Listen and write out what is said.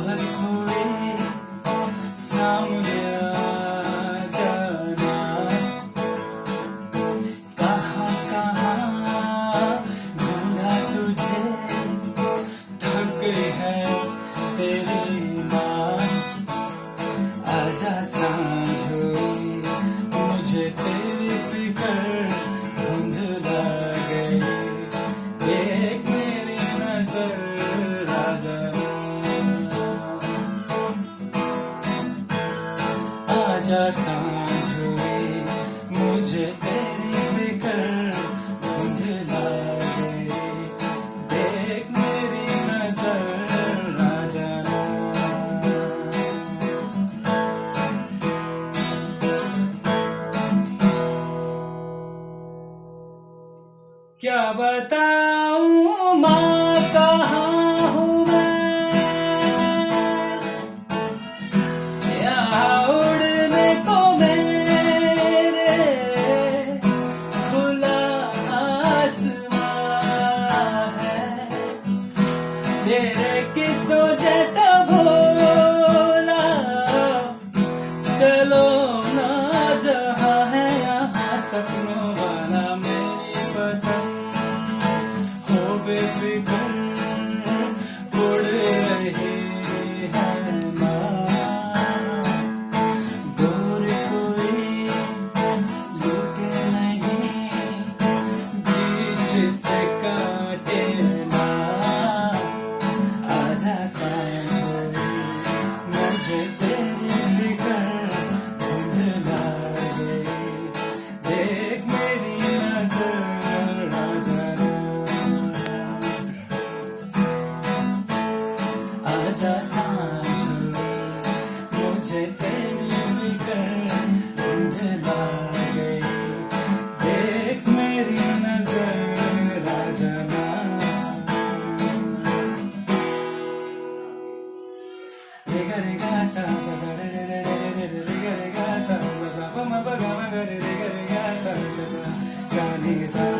भर हुए सामने जाना। कहाँ कहाँ ढूंढा तुझे थक है तेरी माँ? आजा साँझ। साँझ मुझे तेरी फ़िक्र धुंधला देख मेरी नज़र राजा क्या बताऊँ माँ? बेफिक्र उड़ रही नहीं से काटे ना आजा साँझ मुझे तेरी मुझे तेरी फ़िक्र धुंधला गई देख मेरी नज़र आजा रे गा रे